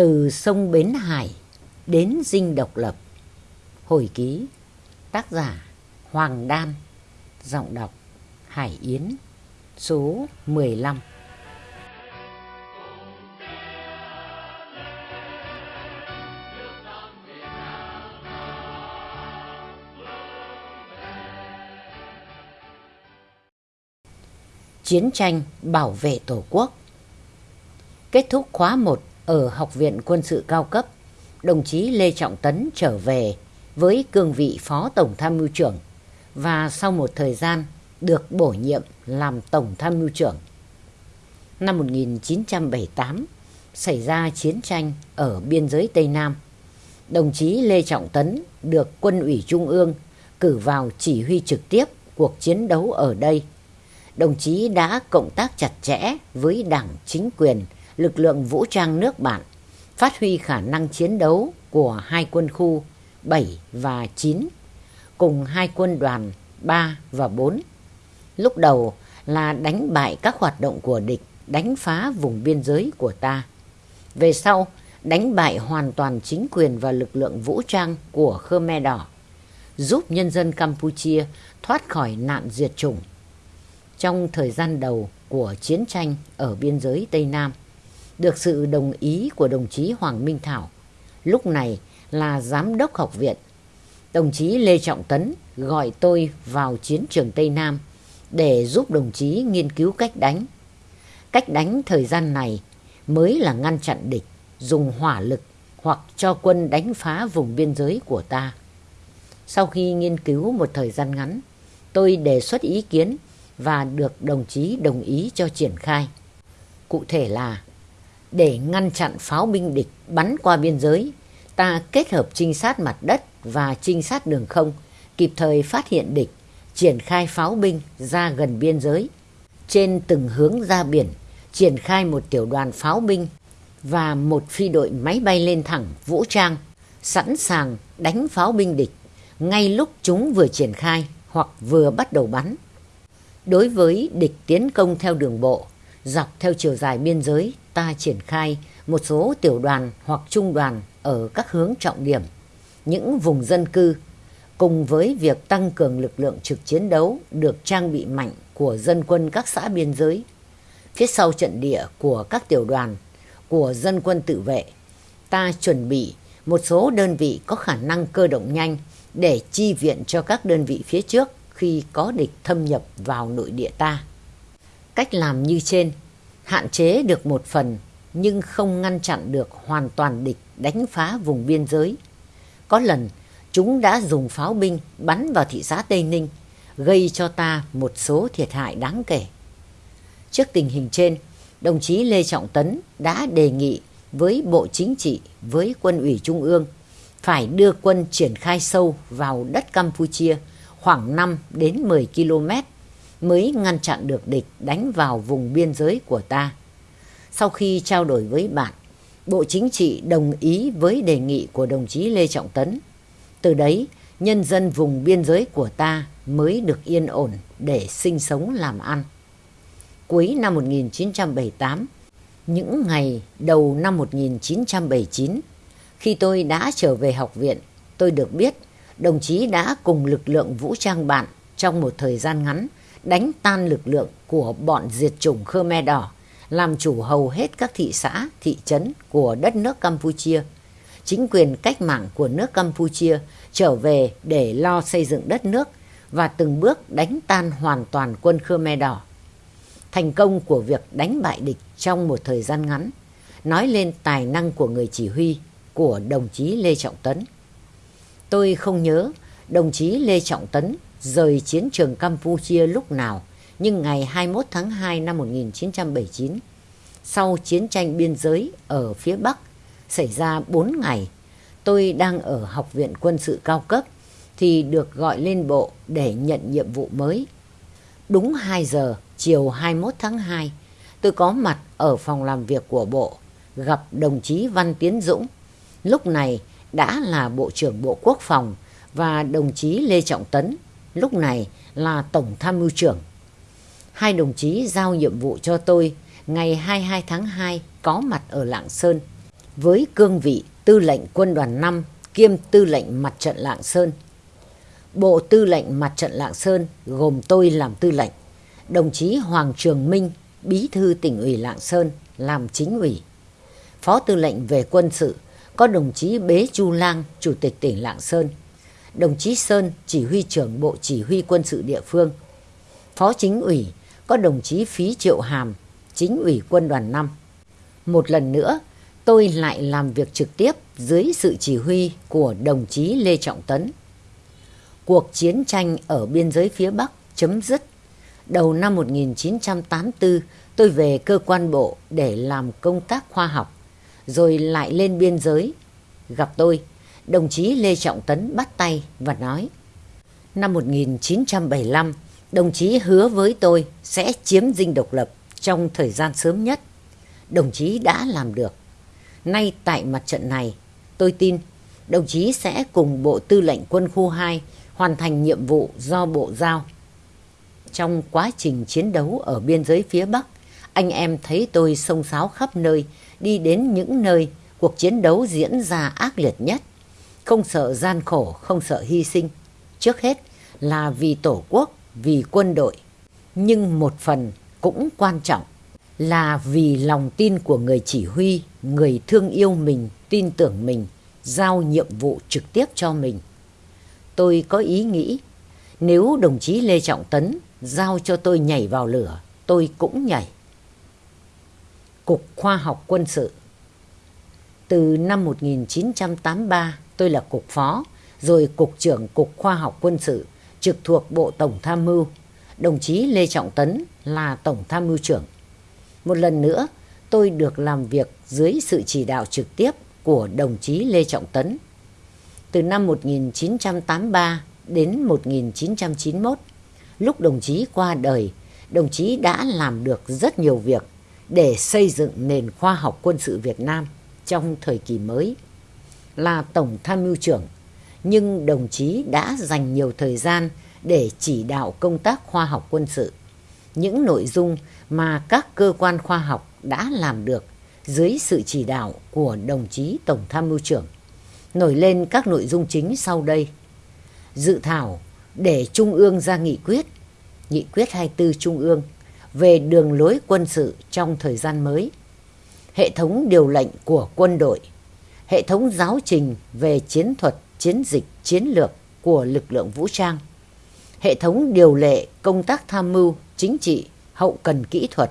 Từ sông Bến Hải đến dinh độc lập. Hồi ký, Tác giả Hoàng Đan, Giọng đọc Hải Yến, Số 15 Chiến tranh bảo vệ Tổ quốc. Kết thúc khóa 1 ở Học viện Quân sự cao cấp, đồng chí Lê Trọng Tấn trở về với cương vị Phó Tổng Tham mưu trưởng và sau một thời gian được bổ nhiệm làm Tổng Tham mưu trưởng. Năm 1978 xảy ra chiến tranh ở biên giới Tây Nam. Đồng chí Lê Trọng Tấn được Quân ủy Trung ương cử vào chỉ huy trực tiếp cuộc chiến đấu ở đây. Đồng chí đã cộng tác chặt chẽ với đảng chính quyền lực lượng vũ trang nước bạn phát huy khả năng chiến đấu của hai quân khu 7 và 9 cùng hai quân đoàn 3 và 4. Lúc đầu là đánh bại các hoạt động của địch, đánh phá vùng biên giới của ta. Về sau, đánh bại hoàn toàn chính quyền và lực lượng vũ trang của Khmer Đỏ, giúp nhân dân Campuchia thoát khỏi nạn diệt chủng. Trong thời gian đầu của chiến tranh ở biên giới Tây Nam, được sự đồng ý của đồng chí Hoàng Minh Thảo, lúc này là giám đốc học viện. Đồng chí Lê Trọng Tấn gọi tôi vào chiến trường Tây Nam để giúp đồng chí nghiên cứu cách đánh. Cách đánh thời gian này mới là ngăn chặn địch, dùng hỏa lực hoặc cho quân đánh phá vùng biên giới của ta. Sau khi nghiên cứu một thời gian ngắn, tôi đề xuất ý kiến và được đồng chí đồng ý cho triển khai. Cụ thể là để ngăn chặn pháo binh địch bắn qua biên giới, ta kết hợp trinh sát mặt đất và trinh sát đường không, kịp thời phát hiện địch, triển khai pháo binh ra gần biên giới. Trên từng hướng ra biển, triển khai một tiểu đoàn pháo binh và một phi đội máy bay lên thẳng vũ trang, sẵn sàng đánh pháo binh địch ngay lúc chúng vừa triển khai hoặc vừa bắt đầu bắn. Đối với địch tiến công theo đường bộ, dọc theo chiều dài biên giới ta triển khai một số tiểu đoàn hoặc trung đoàn ở các hướng trọng điểm, những vùng dân cư, cùng với việc tăng cường lực lượng trực chiến đấu được trang bị mạnh của dân quân các xã biên giới. Phía sau trận địa của các tiểu đoàn, của dân quân tự vệ, ta chuẩn bị một số đơn vị có khả năng cơ động nhanh để chi viện cho các đơn vị phía trước khi có địch thâm nhập vào nội địa ta. Cách làm như trên hạn chế được một phần nhưng không ngăn chặn được hoàn toàn địch đánh phá vùng biên giới. Có lần chúng đã dùng pháo binh bắn vào thị xã Tây Ninh gây cho ta một số thiệt hại đáng kể. Trước tình hình trên, đồng chí Lê Trọng Tấn đã đề nghị với Bộ Chính trị, với Quân ủy Trung ương phải đưa quân triển khai sâu vào đất Campuchia khoảng 5 đến 10 km mới ngăn chặn được địch đánh vào vùng biên giới của ta. Sau khi trao đổi với bạn, Bộ Chính trị đồng ý với đề nghị của đồng chí Lê Trọng Tấn. Từ đấy, nhân dân vùng biên giới của ta mới được yên ổn để sinh sống làm ăn. Cuối năm 1978, những ngày đầu năm 1979, khi tôi đã trở về học viện, tôi được biết đồng chí đã cùng lực lượng vũ trang bạn trong một thời gian ngắn đánh tan lực lượng của bọn diệt chủng Khmer Đỏ, làm chủ hầu hết các thị xã, thị trấn của đất nước Campuchia. Chính quyền cách mạng của nước Campuchia trở về để lo xây dựng đất nước và từng bước đánh tan hoàn toàn quân Khmer Đỏ. Thành công của việc đánh bại địch trong một thời gian ngắn nói lên tài năng của người chỉ huy của đồng chí Lê Trọng Tấn. Tôi không nhớ đồng chí Lê Trọng Tấn rời chiến trường Campuchia lúc nào, nhưng ngày 21 tháng 2 năm 1979, sau chiến tranh biên giới ở phía Bắc xảy ra 4 ngày, tôi đang ở Học viện Quân sự cao cấp thì được gọi lên bộ để nhận nhiệm vụ mới. Đúng 2 giờ chiều 21 tháng 2, tôi có mặt ở phòng làm việc của bộ, gặp đồng chí Văn Tiến Dũng. Lúc này đã là Bộ trưởng Bộ Quốc phòng và đồng chí Lê Trọng Tấn lúc này là Tổng Tham mưu trưởng. Hai đồng chí giao nhiệm vụ cho tôi ngày 22 tháng 2 có mặt ở Lạng Sơn với cương vị tư lệnh quân đoàn 5 kiêm tư lệnh mặt trận Lạng Sơn. Bộ tư lệnh mặt trận Lạng Sơn gồm tôi làm tư lệnh, đồng chí Hoàng Trường Minh, bí thư tỉnh ủy Lạng Sơn làm chính ủy. Phó tư lệnh về quân sự có đồng chí Bế Chu Lang, chủ tịch tỉnh Lạng Sơn, đồng chí Sơn, chỉ huy trưởng bộ chỉ huy quân sự địa phương. Phó chính ủy có đồng chí Phí Triệu Hàm, chính ủy quân đoàn 5. Một lần nữa, tôi lại làm việc trực tiếp dưới sự chỉ huy của đồng chí Lê Trọng Tấn. Cuộc chiến tranh ở biên giới phía Bắc chấm dứt. Đầu năm 1984, tôi về cơ quan bộ để làm công tác khoa học, rồi lại lên biên giới. Gặp tôi, đồng chí Lê Trọng Tấn bắt tay và nói Năm 1975, đồng chí hứa với tôi sẽ chiếm dinh độc lập trong thời gian sớm nhất. Đồng chí đã làm được. Nay tại mặt trận này, tôi tin đồng chí sẽ cùng Bộ Tư lệnh Quân khu 2 hoàn thành nhiệm vụ do Bộ giao. Trong quá trình chiến đấu ở biên giới phía Bắc, anh em thấy tôi sông sáo khắp nơi, đi đến những nơi cuộc chiến đấu diễn ra ác liệt nhất. Không sợ gian khổ, không sợ hy sinh. Trước hết là vì Tổ quốc, vì quân đội. Nhưng một phần cũng quan trọng là vì lòng tin của người chỉ huy, người thương yêu mình, tin tưởng mình, giao nhiệm vụ trực tiếp cho mình. Tôi có ý nghĩ, nếu đồng chí Lê Trọng Tấn giao cho tôi nhảy vào lửa, tôi cũng nhảy. Cục Khoa học Quân sự Từ năm 1983, tôi là cục phó, rồi cục trưởng Cục Khoa học Quân sự, trực thuộc Bộ Tổng Tham mưu. Đồng chí Lê Trọng Tấn là Tổng Tham mưu trưởng. Một lần nữa, tôi được làm việc dưới sự chỉ đạo trực tiếp của đồng chí Lê Trọng Tấn. Từ năm 1983 đến 1991, lúc đồng chí qua đời, đồng chí đã làm được rất nhiều việc để xây dựng nền khoa học quân sự Việt Nam trong thời kỳ mới. Là Tổng Tham mưu trưởng, nhưng đồng chí đã dành nhiều thời gian để chỉ đạo công tác khoa học quân sự. Những nội dung mà các cơ quan khoa học đã làm được dưới sự chỉ đạo của đồng chí Tổng Tham mưu trưởng. Nổi lên các nội dung chính sau đây. Dự thảo để Trung ương ra nghị quyết, nghị quyết 24 Trung ương về đường lối quân sự trong thời gian mới, hệ thống điều lệnh của quân đội, hệ thống giáo trình về chiến thuật, chiến dịch, chiến lược của lực lượng vũ trang, hệ thống điều lệ công tác tham mưu chính trị hậu cần kỹ thuật,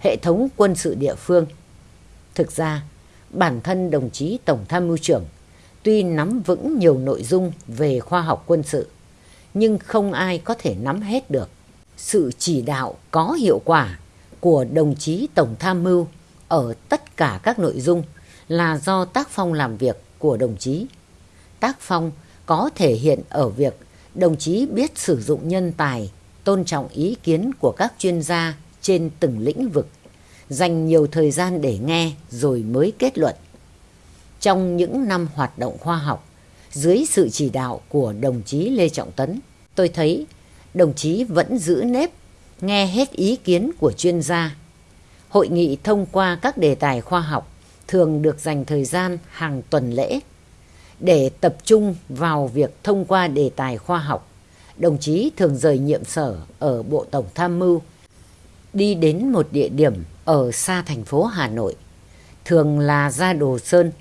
hệ thống quân sự địa phương. Thực ra, bản thân đồng chí Tổng tham mưu trưởng tuy nắm vững nhiều nội dung về khoa học quân sự, nhưng không ai có thể nắm hết được. Sự chỉ đạo có hiệu quả của đồng chí Tổng tham mưu ở tất cả các nội dung là do tác phong làm việc của đồng chí. Tác phong có thể hiện ở việc đồng chí biết sử dụng nhân tài tôn trọng ý kiến của các chuyên gia trên từng lĩnh vực, dành nhiều thời gian để nghe rồi mới kết luận. Trong những năm hoạt động khoa học, dưới sự chỉ đạo của đồng chí Lê Trọng Tấn, tôi thấy đồng chí vẫn giữ nếp, nghe hết ý kiến của chuyên gia. Hội nghị thông qua các đề tài khoa học thường được dành thời gian hàng tuần lễ để tập trung vào việc thông qua đề tài khoa học đồng chí thường rời nhiệm sở ở Bộ Tổng Tham mưu, đi đến một địa điểm ở xa thành phố Hà Nội, thường là ra Đồ Sơn.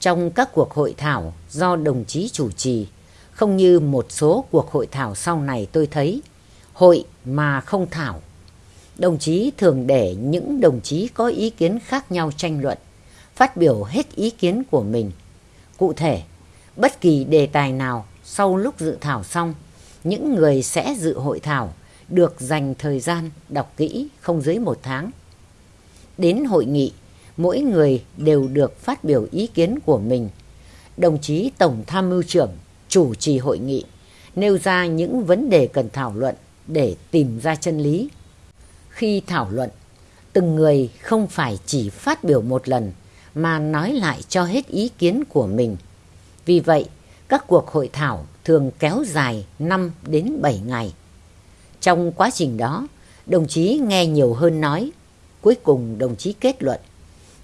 Trong các cuộc hội thảo do đồng chí chủ trì, không như một số cuộc hội thảo sau này tôi thấy, hội mà không thảo. Đồng chí thường để những đồng chí có ý kiến khác nhau tranh luận, phát biểu hết ý kiến của mình. Cụ thể, bất kỳ đề tài nào sau lúc dự thảo xong những người sẽ dự hội thảo được dành thời gian đọc kỹ không dưới một tháng. Đến hội nghị, mỗi người đều được phát biểu ý kiến của mình. Đồng chí Tổng Tham mưu trưởng chủ trì hội nghị, nêu ra những vấn đề cần thảo luận để tìm ra chân lý. Khi thảo luận, từng người không phải chỉ phát biểu một lần mà nói lại cho hết ý kiến của mình. Vì vậy, các cuộc hội thảo thường kéo dài 5 đến 7 ngày. Trong quá trình đó, đồng chí nghe nhiều hơn nói. Cuối cùng đồng chí kết luận.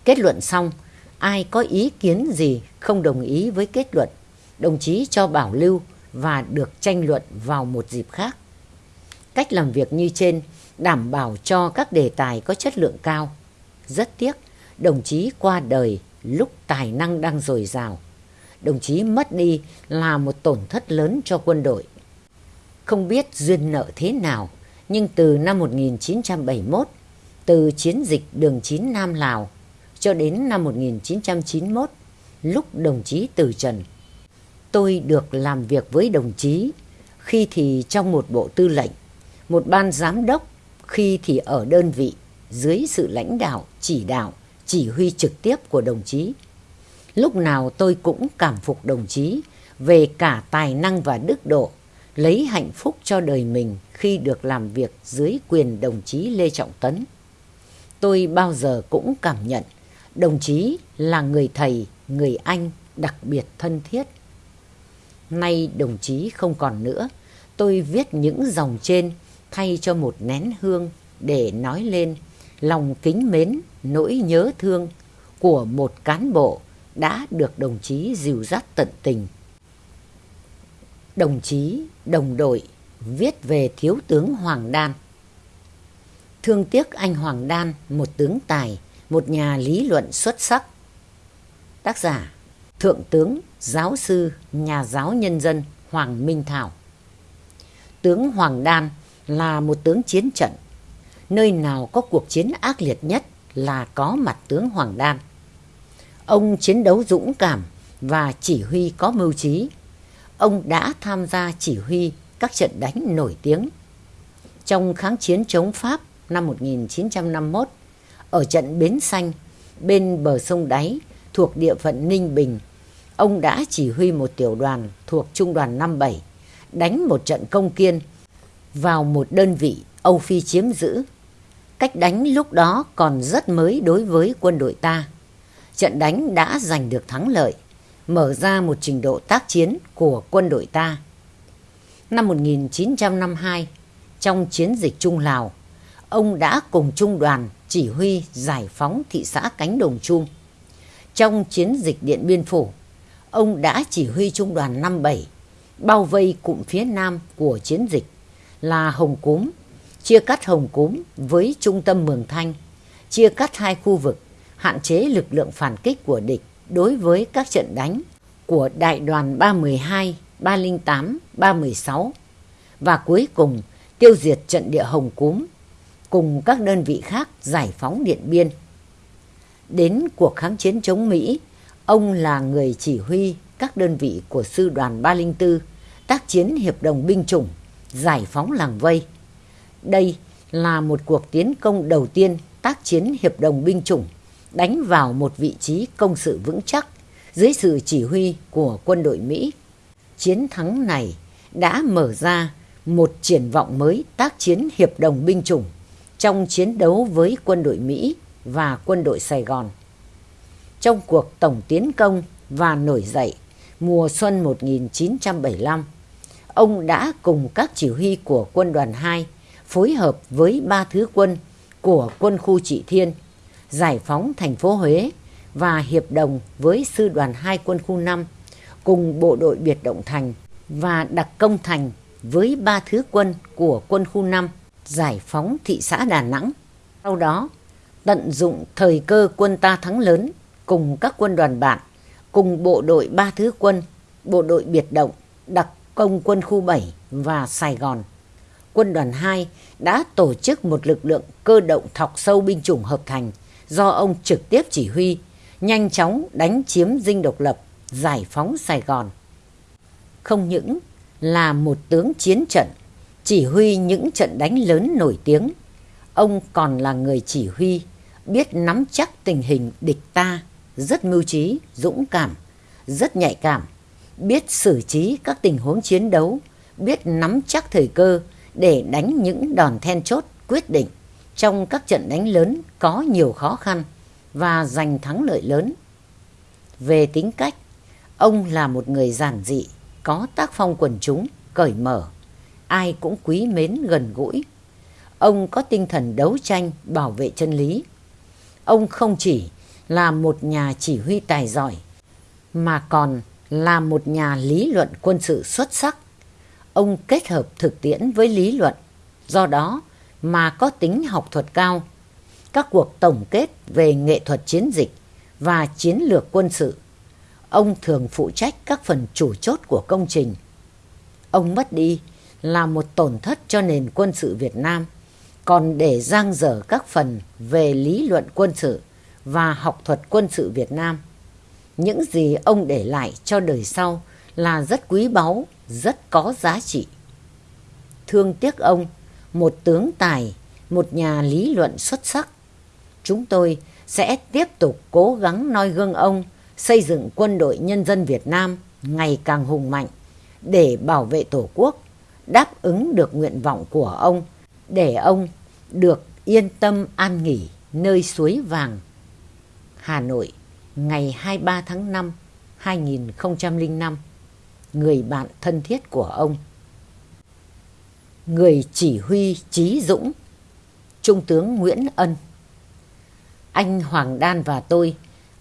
Kết luận xong, ai có ý kiến gì không đồng ý với kết luận, đồng chí cho bảo lưu và được tranh luận vào một dịp khác. Cách làm việc như trên đảm bảo cho các đề tài có chất lượng cao. Rất tiếc, đồng chí qua đời lúc tài năng đang dồi dào. Đồng chí mất đi là một tổn thất lớn cho quân đội. Không biết duyên nợ thế nào, nhưng từ năm 1971, từ chiến dịch đường 9 Nam Lào cho đến năm 1991, lúc đồng chí từ trần. Tôi được làm việc với đồng chí, khi thì trong một bộ tư lệnh, một ban giám đốc, khi thì ở đơn vị, dưới sự lãnh đạo, chỉ đạo, chỉ huy trực tiếp của đồng chí. Lúc nào tôi cũng cảm phục đồng chí về cả tài năng và đức độ, lấy hạnh phúc cho đời mình khi được làm việc dưới quyền đồng chí Lê Trọng Tấn. Tôi bao giờ cũng cảm nhận đồng chí là người thầy, người anh đặc biệt thân thiết. Nay đồng chí không còn nữa, tôi viết những dòng trên thay cho một nén hương để nói lên lòng kính mến, nỗi nhớ thương của một cán bộ đã được đồng chí dìu dắt tận tình. Đồng chí, đồng đội viết về thiếu tướng Hoàng Đan. Thương tiếc anh Hoàng Đan, một tướng tài, một nhà lý luận xuất sắc. Tác giả Thượng tướng, giáo sư, nhà giáo nhân dân Hoàng Minh Thảo. Tướng Hoàng Đan là một tướng chiến trận. Nơi nào có cuộc chiến ác liệt nhất là có mặt tướng Hoàng Đan. Ông chiến đấu dũng cảm và chỉ huy có mưu trí. Ông đã tham gia chỉ huy các trận đánh nổi tiếng. Trong kháng chiến chống Pháp năm 1951, ở trận Bến Xanh, bên bờ sông Đáy, thuộc địa phận Ninh Bình, ông đã chỉ huy một tiểu đoàn thuộc Trung đoàn 57 đánh một trận công kiên vào một đơn vị Âu Phi chiếm giữ. Cách đánh lúc đó còn rất mới đối với quân đội ta. Trận đánh đã giành được thắng lợi, mở ra một trình độ tác chiến của quân đội ta. Năm 1952, trong chiến dịch Trung Lào, ông đã cùng trung đoàn chỉ huy giải phóng thị xã Cánh Đồng Chung. Trong chiến dịch Điện Biên Phủ, ông đã chỉ huy trung đoàn 57 bao vây cụm phía nam của chiến dịch là Hồng Cúm, chia cắt Hồng Cúm với trung tâm Mường Thanh, chia cắt hai khu vực, hạn chế lực lượng phản kích của địch đối với các trận đánh của đại đoàn 312, 308, 316 và cuối cùng tiêu diệt trận địa Hồng Cúm cùng các đơn vị khác giải phóng Điện Biên. Đến cuộc kháng chiến chống Mỹ, ông là người chỉ huy các đơn vị của sư đoàn 304 tác chiến hiệp đồng binh chủng, giải phóng làng vây. Đây là một cuộc tiến công đầu tiên tác chiến hiệp đồng binh chủng, đánh vào một vị trí công sự vững chắc dưới sự chỉ huy của quân đội Mỹ. Chiến thắng này đã mở ra một triển vọng mới tác chiến hiệp đồng binh chủng trong chiến đấu với quân đội Mỹ và quân đội Sài Gòn. Trong cuộc tổng tiến công và nổi dậy mùa xuân 1975, ông đã cùng các chỉ huy của quân đoàn 2 phối hợp với ba thứ quân của quân khu Trị Thiên, giải phóng thành phố Huế và hiệp đồng với sư đoàn 2 quân khu 5 cùng bộ đội biệt động thành và đặc công thành với ba thứ quân của quân khu 5 giải phóng thị xã Đà Nẵng. Sau đó, tận dụng thời cơ quân ta thắng lớn cùng các quân đoàn bạn, cùng bộ đội ba thứ quân, bộ đội biệt động, đặc công quân khu 7 và Sài Gòn. Quân đoàn 2 đã tổ chức một lực lượng cơ động thọc sâu binh chủng hợp thành do ông trực tiếp chỉ huy, nhanh chóng đánh chiếm dinh độc lập, giải phóng Sài Gòn. Không những là một tướng chiến trận, chỉ huy những trận đánh lớn nổi tiếng, ông còn là người chỉ huy, biết nắm chắc tình hình địch ta, rất mưu trí, dũng cảm, rất nhạy cảm, biết xử trí các tình huống chiến đấu, biết nắm chắc thời cơ để đánh những đòn then chốt quyết định trong các trận đánh lớn có nhiều khó khăn và giành thắng lợi lớn. Về tính cách, ông là một người giản dị, có tác phong quần chúng, cởi mở, ai cũng quý mến gần gũi. Ông có tinh thần đấu tranh bảo vệ chân lý. Ông không chỉ là một nhà chỉ huy tài giỏi, mà còn là một nhà lý luận quân sự xuất sắc. Ông kết hợp thực tiễn với lý luận, do đó mà có tính học thuật cao. Các cuộc tổng kết về nghệ thuật chiến dịch và chiến lược quân sự, ông thường phụ trách các phần chủ chốt của công trình. Ông mất đi là một tổn thất cho nền quân sự Việt Nam, còn để giang dở các phần về lý luận quân sự và học thuật quân sự Việt Nam. Những gì ông để lại cho đời sau là rất quý báu, rất có giá trị. Thương tiếc ông, một tướng tài, một nhà lý luận xuất sắc. Chúng tôi sẽ tiếp tục cố gắng noi gương ông xây dựng quân đội nhân dân Việt Nam ngày càng hùng mạnh để bảo vệ Tổ quốc, đáp ứng được nguyện vọng của ông, để ông được yên tâm an nghỉ nơi suối vàng. Hà Nội, ngày 23 tháng 5, 2005. Người bạn thân thiết của ông. Người chỉ huy Chí Dũng, Trung tướng Nguyễn Ân. Anh Hoàng Đan và tôi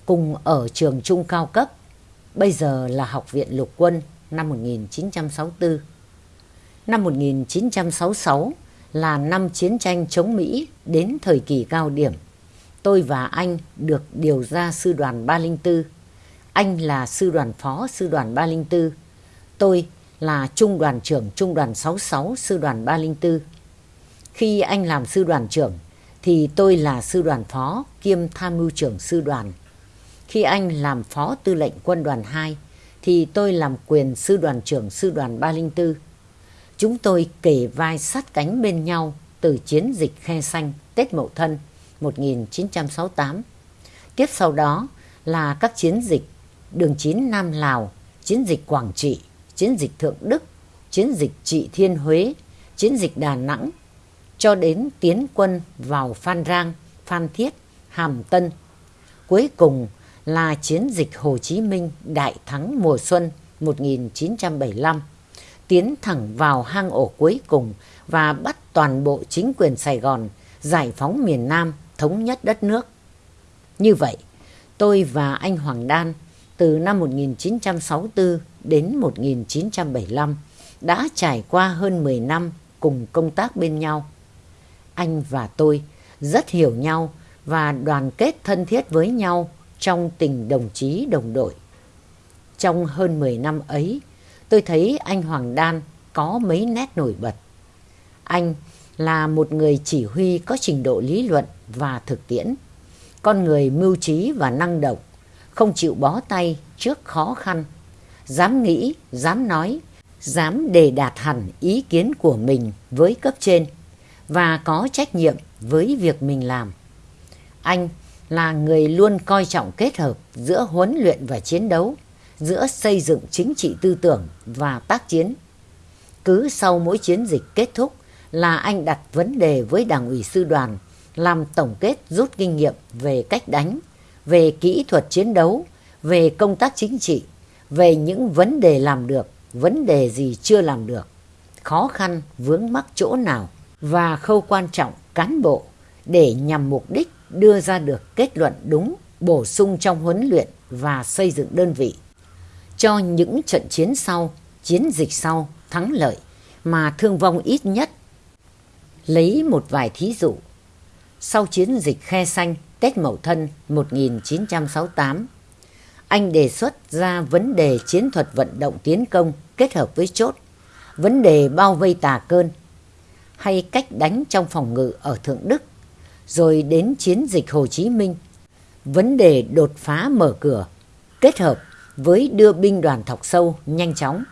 cùng ở trường trung cao cấp, bây giờ là Học viện Lục quân năm 1964. Năm 1966 là năm chiến tranh chống Mỹ đến thời kỳ cao điểm. Tôi và anh được điều ra sư đoàn 304. Anh là sư đoàn phó sư đoàn 304. Tôi là trung đoàn trưởng trung đoàn 66 sư đoàn 304. Khi anh làm sư đoàn trưởng thì tôi là sư đoàn phó kiêm tham mưu trưởng sư đoàn. Khi anh làm phó tư lệnh quân đoàn 2 thì tôi làm quyền sư đoàn trưởng sư đoàn 304. Chúng tôi kể vai sát cánh bên nhau từ chiến dịch khe xanh Tết Mậu Thân 1968. Tiếp sau đó là các chiến dịch đường chín Nam Lào, chiến dịch Quảng Trị, chiến dịch Thượng Đức, chiến dịch Trị Thiên Huế, chiến dịch Đà Nẵng, cho đến tiến quân vào Phan Rang, Phan Thiết, Hàm Tân. Cuối cùng là chiến dịch Hồ Chí Minh Đại Thắng mùa xuân 1975, tiến thẳng vào hang ổ cuối cùng và bắt toàn bộ chính quyền Sài Gòn giải phóng miền Nam, thống nhất đất nước. Như vậy, tôi và anh Hoàng Đan từ năm 1964 đến 1975 đã trải qua hơn 10 năm cùng công tác bên nhau. Anh và tôi rất hiểu nhau và đoàn kết thân thiết với nhau trong tình đồng chí đồng đội. Trong hơn 10 năm ấy, tôi thấy anh Hoàng Đan có mấy nét nổi bật. Anh là một người chỉ huy có trình độ lý luận và thực tiễn, con người mưu trí và năng động, không chịu bó tay trước khó khăn, dám nghĩ, dám nói, dám đề đạt hẳn ý kiến của mình với cấp trên và có trách nhiệm với việc mình làm. Anh là người luôn coi trọng kết hợp giữa huấn luyện và chiến đấu, giữa xây dựng chính trị tư tưởng và tác chiến. Cứ sau mỗi chiến dịch kết thúc là anh đặt vấn đề với đảng ủy sư đoàn, làm tổng kết rút kinh nghiệm về cách đánh, về kỹ thuật chiến đấu, về công tác chính trị, về những vấn đề làm được, vấn đề gì chưa làm được, khó khăn vướng mắc chỗ nào và khâu quan trọng cán bộ để nhằm mục đích đưa ra được kết luận đúng, bổ sung trong huấn luyện và xây dựng đơn vị. Cho những trận chiến sau, chiến dịch sau thắng lợi mà thương vong ít nhất. Lấy một vài thí dụ. Sau chiến dịch Khe Xanh Tết Mậu Thân 1968, anh đề xuất ra vấn đề chiến thuật vận động tiến công kết hợp với chốt, vấn đề bao vây tà cơn, hay cách đánh trong phòng ngự ở Thượng Đức rồi đến chiến dịch Hồ Chí Minh. Vấn đề đột phá mở cửa, kết hợp với đưa binh đoàn thọc sâu nhanh chóng.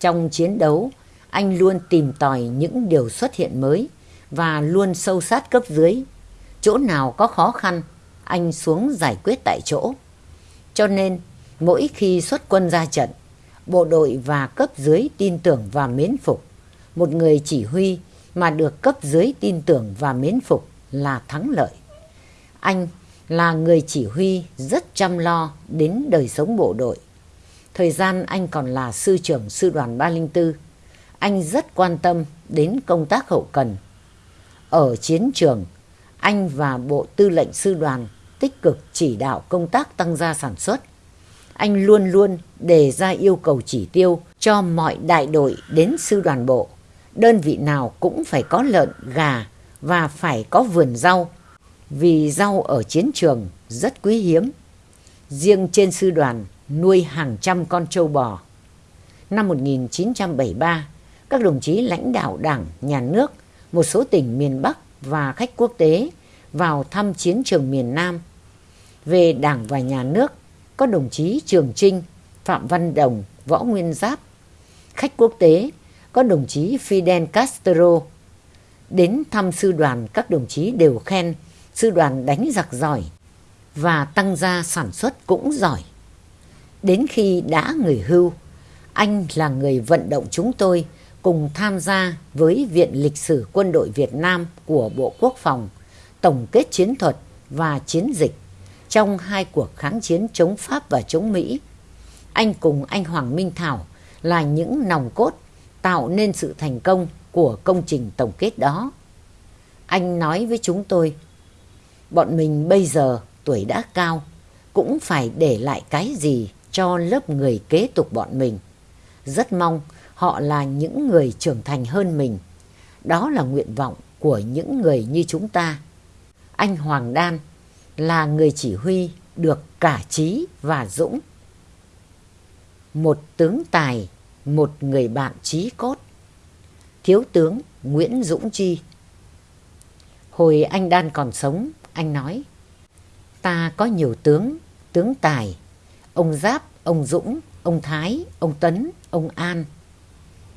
Trong chiến đấu, anh luôn tìm tòi những điều xuất hiện mới và luôn sâu sát cấp dưới. Chỗ nào có khó khăn, anh xuống giải quyết tại chỗ. Cho nên, mỗi khi xuất quân ra trận, bộ đội và cấp dưới tin tưởng và mến phục. Một người chỉ huy mà được cấp dưới tin tưởng và mến phục là thắng lợi. Anh là người chỉ huy rất chăm lo đến đời sống bộ đội. Thời gian anh còn là sư trưởng sư đoàn 304, anh rất quan tâm đến công tác hậu cần. Ở chiến trường, anh và bộ tư lệnh sư đoàn tích cực chỉ đạo công tác tăng gia sản xuất. Anh luôn luôn đề ra yêu cầu chỉ tiêu cho mọi đại đội đến sư đoàn bộ. Đơn vị nào cũng phải có lợn, gà và phải có vườn rau. Vì rau ở chiến trường rất quý hiếm. Riêng trên sư đoàn nuôi hàng trăm con trâu bò. Năm 1973, các đồng chí lãnh đạo đảng, nhà nước, một số tỉnh miền Bắc và khách quốc tế vào thăm chiến trường miền Nam. Về đảng và nhà nước, có đồng chí Trường Trinh, Phạm Văn Đồng, Võ Nguyên Giáp. Khách quốc tế, có đồng chí Fidel Castro. Đến thăm sư đoàn, các đồng chí đều khen sư đoàn đánh giặc giỏi và tăng gia sản xuất cũng giỏi. Đến khi đã người hưu, anh là người vận động chúng tôi cùng tham gia với Viện Lịch sử Quân đội Việt Nam của Bộ Quốc phòng tổng kết chiến thuật và chiến dịch trong hai cuộc kháng chiến chống Pháp và chống Mỹ. Anh cùng anh Hoàng Minh Thảo là những nòng cốt tạo nên sự thành công của công trình tổng kết đó. Anh nói với chúng tôi, bọn mình bây giờ tuổi đã cao, cũng phải để lại cái gì cho lớp người kế tục bọn mình. Rất mong họ là những người trưởng thành hơn mình. Đó là nguyện vọng của những người như chúng ta. Anh Hoàng Đan là người chỉ huy được cả trí và dũng. Một tướng tài, một người bạn trí cốt. Thiếu tướng Nguyễn Dũng Chi Hồi anh Đan còn sống, anh nói Ta có nhiều tướng, tướng tài, ông Giáp, ông Dũng, ông Thái, ông Tấn, ông An.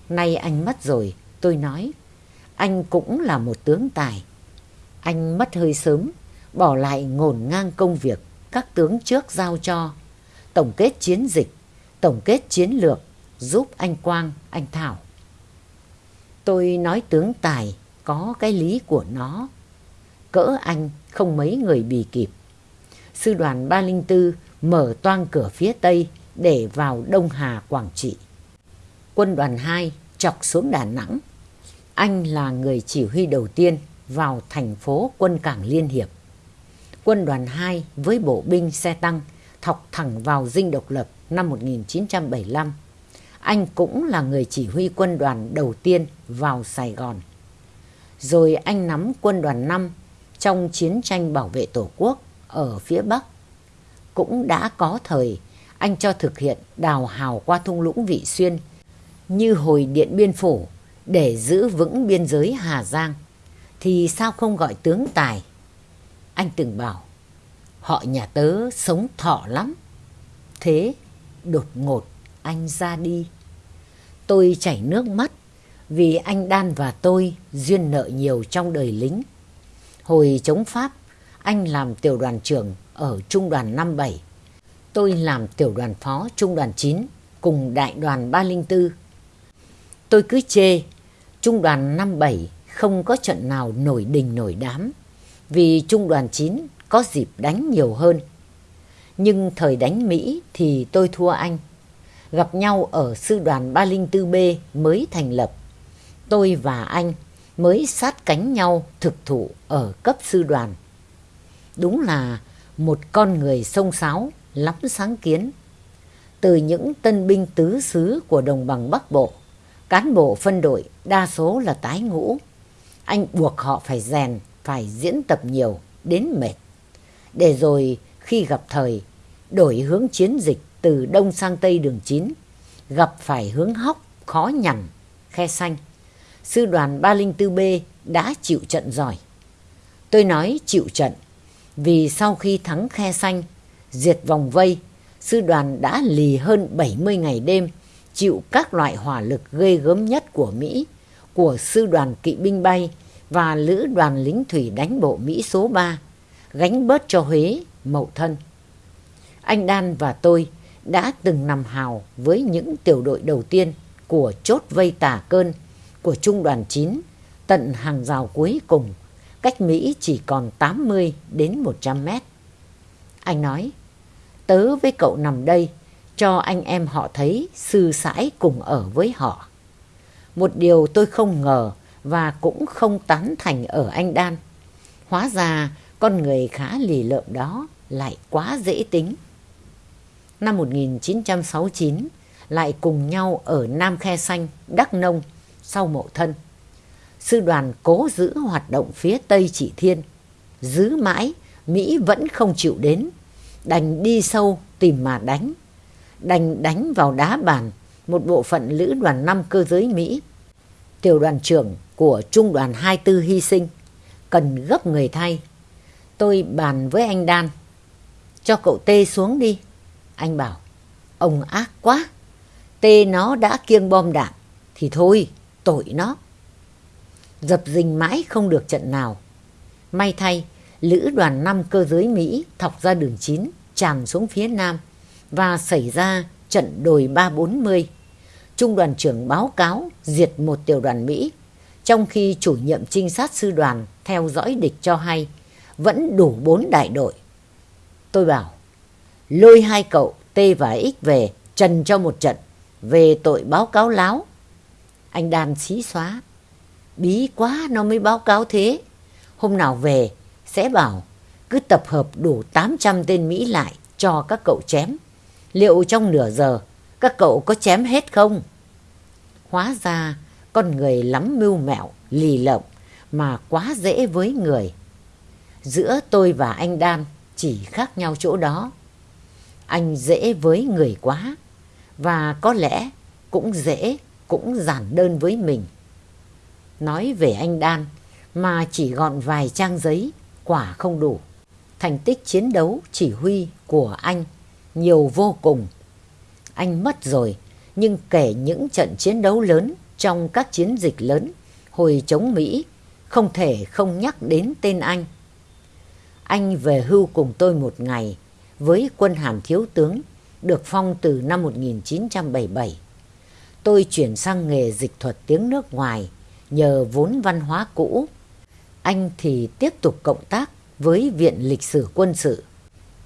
Nay anh mất rồi, tôi nói, anh cũng là một tướng tài. Anh mất hơi sớm, bỏ lại ngổn ngang công việc các tướng trước giao cho. Tổng kết chiến dịch, tổng kết chiến lược, giúp anh Quang, anh Thảo. Tôi nói tướng tài có cái lý của nó. Cỡ anh không mấy người bì kịp. Sư đoàn 304 mở toang cửa phía Tây để vào Đông Hà, Quảng Trị. Quân đoàn 2 chọc xuống Đà Nẵng. Anh là người chỉ huy đầu tiên vào thành phố quân cảng Liên Hiệp. Quân đoàn 2 với bộ binh xe tăng thọc thẳng vào dinh độc lập năm 1975. Anh cũng là người chỉ huy quân đoàn đầu tiên vào Sài Gòn. Rồi anh nắm quân đoàn 5 trong chiến tranh bảo vệ Tổ quốc ở phía Bắc. Cũng đã có thời, anh cho thực hiện đào hào qua thung lũng Vị Xuyên như hồi Điện Biên Phủ để giữ vững biên giới Hà Giang thì sao không gọi tướng tài? Anh từng bảo, họ nhà tớ sống thọ lắm. Thế đột ngột anh ra đi. Tôi chảy nước mắt vì anh Đan và tôi duyên nợ nhiều trong đời lính. Hồi chống Pháp, anh làm tiểu đoàn trưởng ở trung đoàn 57. Tôi làm tiểu đoàn phó trung đoàn 9 cùng đại đoàn 304. Tôi cứ chê trung đoàn 57 không có trận nào nổi đình nổi đám vì trung đoàn 9 có dịp đánh nhiều hơn. Nhưng thời đánh Mỹ thì tôi thua anh. Gặp nhau ở sư đoàn 304B mới thành lập. Tôi và anh mới sát cánh nhau thực thụ ở cấp sư đoàn. Đúng là một con người sông sáo, lắm sáng kiến. Từ những tân binh tứ xứ của đồng bằng Bắc Bộ, cán bộ phân đội đa số là tái ngũ anh buộc họ phải rèn, phải diễn tập nhiều, đến mệt. Để rồi khi gặp thời, đổi hướng chiến dịch từ đông sang tây đường 9, gặp phải hướng hóc, khó nhằn, khe xanh. Sư đoàn 304B đã chịu trận giỏi. Tôi nói chịu trận vì sau khi thắng khe xanh, diệt vòng vây, sư đoàn đã lì hơn 70 ngày đêm, chịu các loại hỏa lực ghê gớm nhất của Mỹ của sư đoàn kỵ binh bay và lữ đoàn lính thủy đánh bộ Mỹ số 3, gánh bớt cho Huế, Mậu Thân. Anh Đan và tôi đã từng nằm hào với những tiểu đội đầu tiên của chốt vây tả cơn của trung đoàn 9 tận hàng rào cuối cùng, cách Mỹ chỉ còn 80 đến 100 mét. Anh nói, tớ với cậu nằm đây, cho anh em họ thấy sư sãi cùng ở với họ. Một điều tôi không ngờ và cũng không tán thành ở anh Đan. Hóa ra con người khá lì lợm đó lại quá dễ tính. Năm 1969 lại cùng nhau ở Nam Khe Xanh, Đắk Nông sau mộ thân. Sư đoàn cố giữ hoạt động phía Tây Chỉ Thiên. Giữ mãi, Mỹ vẫn không chịu đến. Đành đi sâu tìm mà đánh. Đành đánh vào đá bàn một bộ phận lữ đoàn 5 cơ giới Mỹ. Tiểu đoàn trưởng của trung đoàn 24 hy sinh. Cần gấp người thay. Tôi bàn với anh Đan. Cho cậu Tê xuống đi. Anh bảo, ông ác quá. Tê nó đã kiêng bom đạn. Thì thôi, tội nó. Dập dình mãi không được trận nào. May thay, lữ đoàn 5 cơ giới Mỹ thọc ra đường 9, tràn xuống phía nam và xảy ra trận đồi 340. Trung đoàn trưởng báo cáo diệt một tiểu đoàn Mỹ, trong khi chủ nhiệm trinh sát sư đoàn theo dõi địch cho hay vẫn đủ bốn đại đội. Tôi bảo, lôi hai cậu T và X về trần cho một trận về tội báo cáo láo. Anh Đan xí xóa. Bí quá nó mới báo cáo thế. Hôm nào về sẽ bảo cứ tập hợp đủ 800 tên Mỹ lại cho các cậu chém. Liệu trong nửa giờ các cậu có chém hết không? Hóa ra con người lắm mưu mẹo, lì lợm mà quá dễ với người. Giữa tôi và anh Đan chỉ khác nhau chỗ đó. Anh dễ với người quá và có lẽ cũng dễ, cũng giản đơn với mình. Nói về anh Đan mà chỉ gọn vài trang giấy, quả không đủ. Thành tích chiến đấu chỉ huy của anh nhiều vô cùng. Anh mất rồi, nhưng kể những trận chiến đấu lớn trong các chiến dịch lớn hồi chống Mỹ, không thể không nhắc đến tên anh. Anh về hưu cùng tôi một ngày với quân hàm thiếu tướng được phong từ năm 1977. Tôi chuyển sang nghề dịch thuật tiếng nước ngoài nhờ vốn văn hóa cũ. Anh thì tiếp tục cộng tác với Viện Lịch sử Quân sự,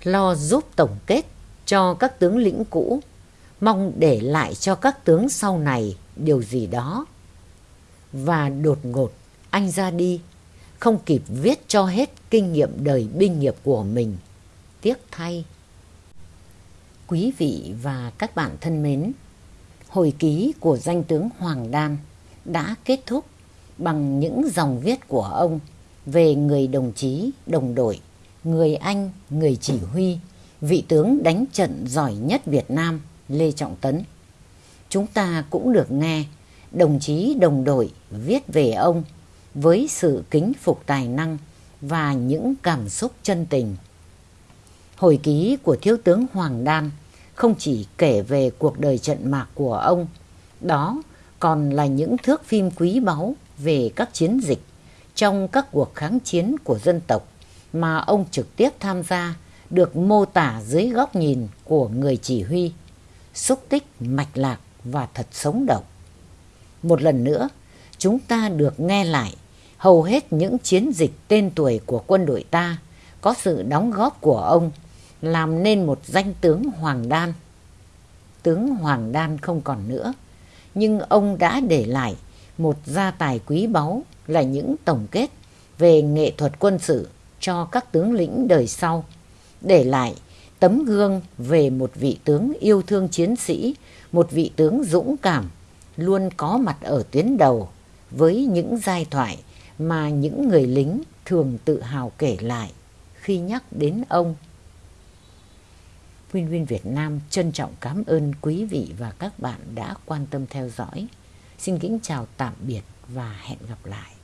lo giúp tổng kết cho các tướng lĩnh cũ, mong để lại cho các tướng sau này điều gì đó. Và đột ngột anh ra đi, không kịp viết cho hết kinh nghiệm đời binh nghiệp của mình. Tiếc thay. Quý vị và các bạn thân mến, hồi ký của danh tướng Hoàng Đan đã kết thúc bằng những dòng viết của ông về người đồng chí, đồng đội, người anh, người chỉ huy, vị tướng đánh trận giỏi nhất Việt Nam Lê Trọng Tấn. Chúng ta cũng được nghe đồng chí đồng đội viết về ông với sự kính phục tài năng và những cảm xúc chân tình. Hồi ký của thiếu tướng Hoàng Đan không chỉ kể về cuộc đời trận mạc của ông, đó còn là những thước phim quý báu về các chiến dịch trong các cuộc kháng chiến của dân tộc mà ông trực tiếp tham gia được mô tả dưới góc nhìn của người chỉ huy, xúc tích mạch lạc và thật sống động. Một lần nữa, chúng ta được nghe lại hầu hết những chiến dịch tên tuổi của quân đội ta có sự đóng góp của ông làm nên một danh tướng Hoàng Đan. Tướng Hoàng Đan không còn nữa, nhưng ông đã để lại một gia tài quý báu là những tổng kết về nghệ thuật quân sự cho các tướng lĩnh đời sau, để lại tấm gương về một vị tướng yêu thương chiến sĩ, một vị tướng dũng cảm, luôn có mặt ở tuyến đầu với những giai thoại mà những người lính thường tự hào kể lại khi nhắc đến ông. Win Win Việt Nam trân trọng cảm ơn quý vị và các bạn đã quan tâm theo dõi. Xin kính chào tạm biệt và hẹn gặp lại.